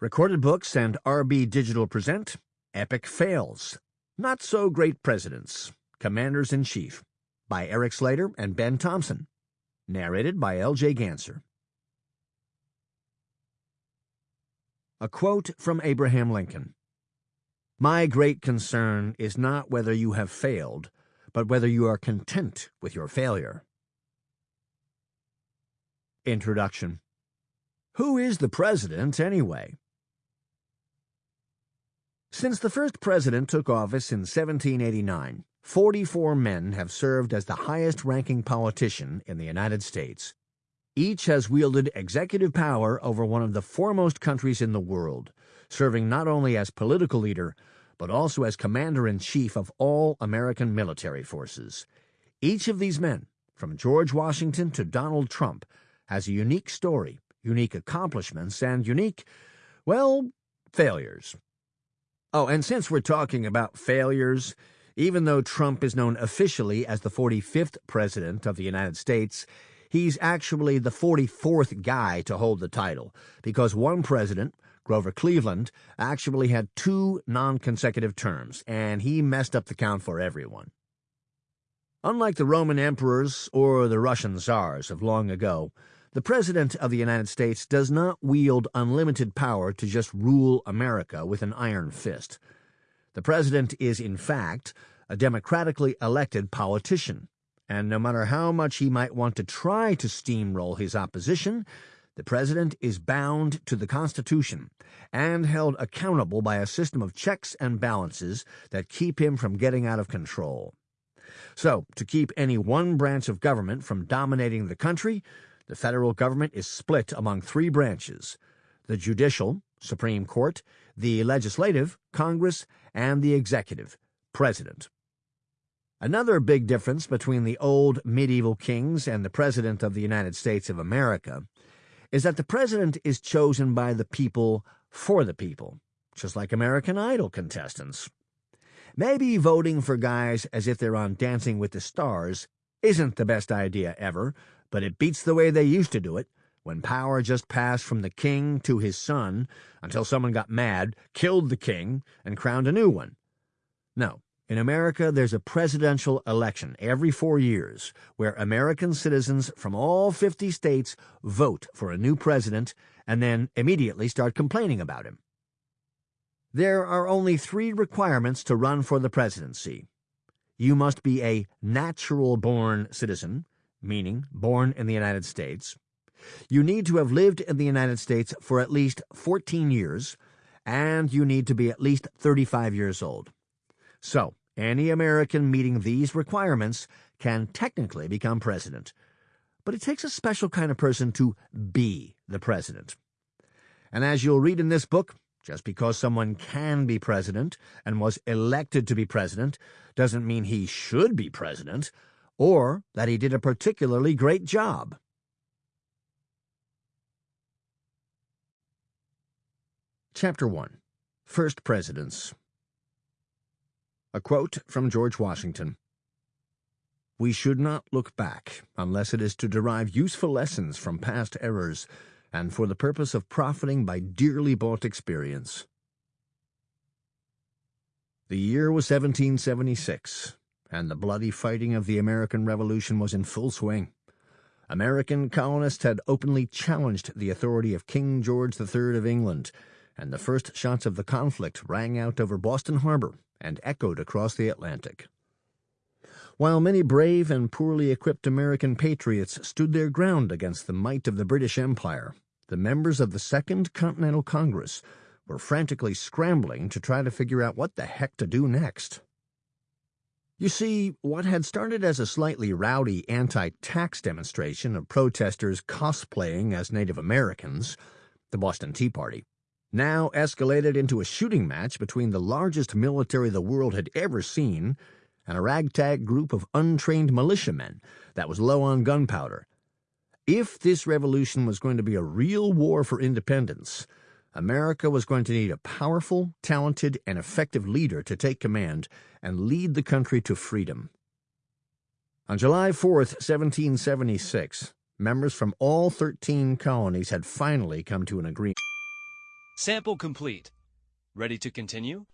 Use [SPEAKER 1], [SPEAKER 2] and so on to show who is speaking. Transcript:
[SPEAKER 1] Recorded Books and RB Digital present Epic Fails Not So Great Presidents, Commanders in Chief by Erik Slader and Ben Thompson. Narrated by L.J. Ganser. A quote from Abraham Lincoln My great concern is not whether you have failed, but whether you are content with your failure. Introduction Who is the president, anyway? Since the first president took office in 1789, 44 men have served as the highest ranking politician in the United States. Each has wielded executive power over one of the foremost countries in the world, serving not only as political leader, but also as commander in chief of all American military forces. Each of these men, from George Washington to Donald Trump, has a unique story, unique accomplishments, and unique, well, failures. Oh, and since we're talking about failures, even though Trump is known officially as the 45th President of the United States, he's actually the 44th guy to hold the title, because one president, Grover Cleveland, actually had two non consecutive terms, and he messed up the count for everyone. Unlike the Roman emperors or the Russian czars of long ago, the President of the United States does not wield unlimited power to just rule America with an iron fist. The President is, in fact, a democratically elected politician, and no matter how much he might want to try to steamroll his opposition, the President is bound to the Constitution and held accountable by a system of checks and balances that keep him from getting out of control. So, to keep any one branch of government from dominating the country, the federal government is split among three branches the judicial, Supreme Court, the legislative, Congress, and the executive, President. Another big difference between the old medieval kings and the President of the United States of America is that the President is chosen by the people for the people, just like American Idol contestants. Maybe voting for guys as if they're on Dancing with the Stars isn't the best idea ever, but it beats the way they used to do it, when power just passed from the king to his son until someone got mad, killed the king, and crowned a new one. No, in America, there's a presidential election every four years where American citizens from all 50 states vote for a new president and then immediately start complaining about him. There are only three requirements to run for the presidency. You must be a natural born citizen, meaning born in the United States. You need to have lived in the United States for at least 14 years, and you need to be at least 35 years old. So, any American meeting these requirements can technically become president. But it takes a special kind of person to be the president. And as you'll read in this book, just because someone can be president and was elected to be president doesn't mean he should be president or that he did a particularly great job. Chapter 1 First Presidents. A quote from George Washington. We should not look back unless it is to derive useful lessons from past errors and for the purpose of profiting by dearly bought experience. The year was 1776 and the bloody fighting of the American Revolution was in full swing. American colonists had openly challenged the authority of King George III of England, and the first shots of the conflict rang out over Boston Harbor and echoed across the Atlantic. While many brave and poorly equipped American patriots stood their ground against the might of the British Empire, the members of the Second Continental Congress were frantically scrambling to try to figure out what the heck to do next. You see, what had started as a slightly rowdy anti tax demonstration of protesters cosplaying as Native Americans, the Boston Tea Party, now escalated into a shooting match between the largest military the world had ever seen and a ragtag group of untrained militiamen that was low on gunpowder. If this revolution was going to be a real war for independence, America was going to need a powerful, talented, and effective leader to take command and lead the country to freedom. On July 4, 1776, members from all 13 colonies had finally come to an agreement.
[SPEAKER 2] Sample complete. Ready to continue?